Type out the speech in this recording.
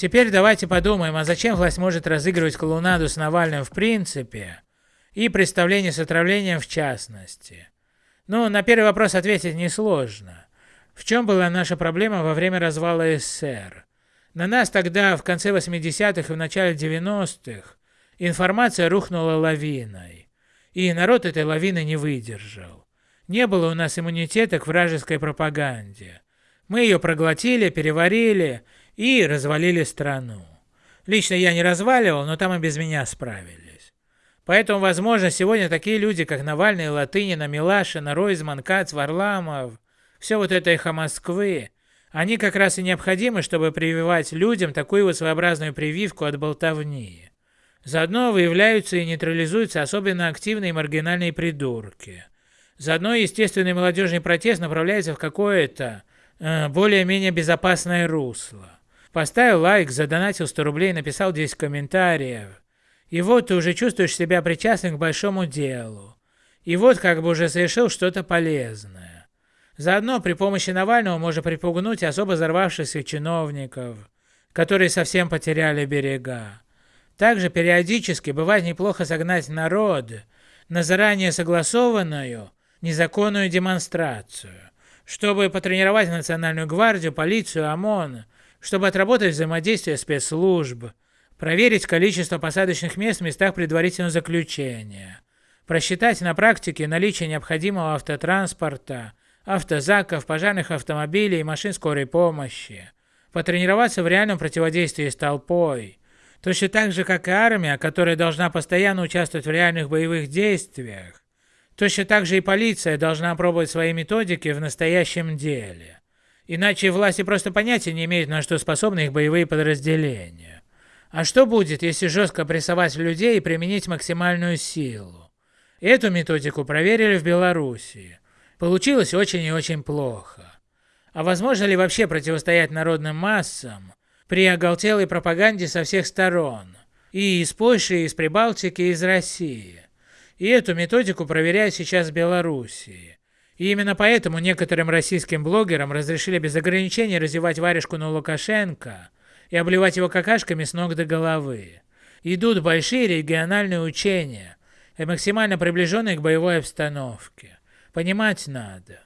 Теперь давайте подумаем, а зачем власть может разыгрывать клоунаду с Навальным в принципе и представление с отравлением в частности? Ну, на первый вопрос ответить несложно. В чем была наша проблема во время развала СССР? На нас тогда, в конце 80-х и в начале 90-х, информация рухнула лавиной. И народ этой лавины не выдержал. Не было у нас иммунитета к вражеской пропаганде. Мы ее проглотили, переварили и развалили страну. Лично я не разваливал, но там и без меня справились. Поэтому, возможно, сегодня такие люди, как Навальный, Латынина, Милашина, Ройзман, Кац, Варламов, все вот это эхо Москвы, они как раз и необходимы, чтобы прививать людям такую вот своеобразную прививку от болтовни. Заодно выявляются и нейтрализуются особенно активные маргинальные придурки. Заодно естественный молодежный протест направляется в какое-то э, более-менее безопасное русло. Поставил лайк, задонатил 100 рублей, написал 10 комментариев. И вот ты уже чувствуешь себя причастным к большому делу. И вот как бы уже совершил что-то полезное. Заодно при помощи Навального можно припугнуть особо взорвавшихся чиновников, которые совсем потеряли берега. Также периодически бывает неплохо согнать народ на заранее согласованную незаконную демонстрацию, чтобы потренировать Национальную гвардию, полицию, ОМОН, чтобы отработать взаимодействие спецслужб, проверить количество посадочных мест в местах предварительного заключения, просчитать на практике наличие необходимого автотранспорта, автозаков, пожарных автомобилей и машин скорой помощи, потренироваться в реальном противодействии с толпой, точно так же, как и армия, которая должна постоянно участвовать в реальных боевых действиях, точно так же и полиция должна пробовать свои методики в настоящем деле. Иначе власти просто понятия не имеют, на что способны их боевые подразделения. А что будет, если жестко прессовать людей и применить максимальную силу? Эту методику проверили в Белоруссии. Получилось очень и очень плохо. А возможно ли вообще противостоять народным массам при оголтелой пропаганде со всех сторон? И из Польши, и из Прибалтики, и из России. И эту методику проверяют сейчас в Белоруссии. И именно поэтому некоторым российским блогерам разрешили без ограничений развивать варежку на Лукашенко и обливать его какашками с ног до головы. Идут большие региональные учения, максимально приближенные к боевой обстановке. Понимать надо.